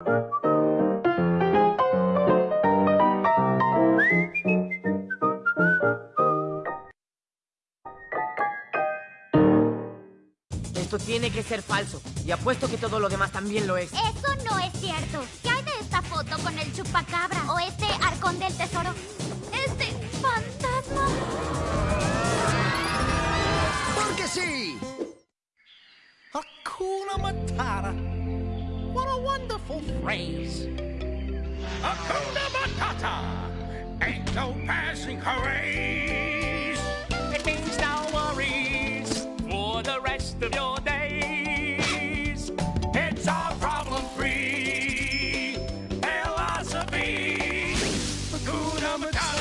Esto tiene que ser falso. Y apuesto que todo lo demás también lo es. Eso no es cierto. ¿Qué hay de esta foto con el chupacabra? ¿O este arcón del tesoro? ¿Este fantasma? Porque sí. Hakuna Matata. What a wonderful phrase. Hakuna Matata. Ain't no passing craze. It means no worries for the rest of your days. It's our problem-free philosophy. Hakuna Matata.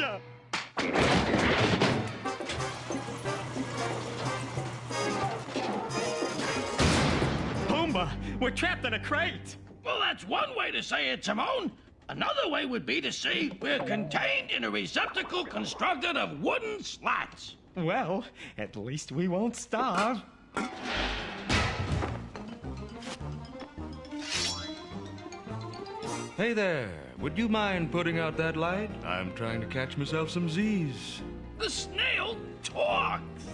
Gotcha! Pumbaa, we're trapped in a crate. Well, that's one way to say it, Timon. Another way would be to say we're contained in a receptacle constructed of wooden slats. Well, at least we won't starve. Hey there, would you mind putting out that light? I'm trying to catch myself some Z's. The snail talks.